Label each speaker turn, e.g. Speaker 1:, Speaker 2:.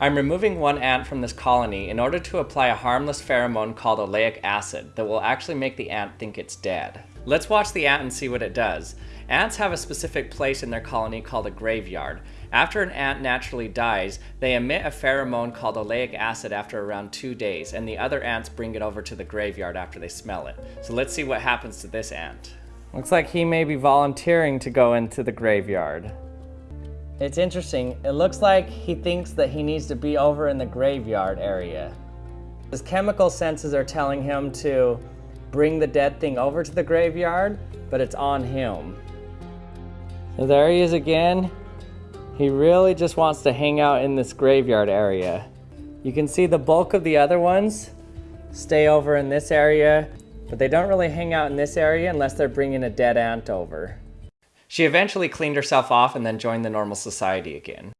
Speaker 1: I'm removing one ant from this colony in order to apply a harmless pheromone called oleic acid that will actually make the ant think it's dead. Let's watch the ant and see what it does. Ants have a specific place in their colony called a graveyard. After an ant naturally dies, they emit a pheromone called oleic acid after around two days, and the other ants bring it over to the graveyard after they smell it. So let's see what happens to this ant. Looks like he may be volunteering to go into the graveyard. It's interesting. It looks like he thinks that he needs to be over in the graveyard area. His chemical senses are telling him to bring the dead thing over to the graveyard, but it's on him. So there he is again. He really just wants to hang out in this graveyard area. You can see the bulk of the other ones stay over in this area, but they don't really hang out in this area unless they're bringing a dead ant over. She eventually cleaned herself off and then joined the normal society again.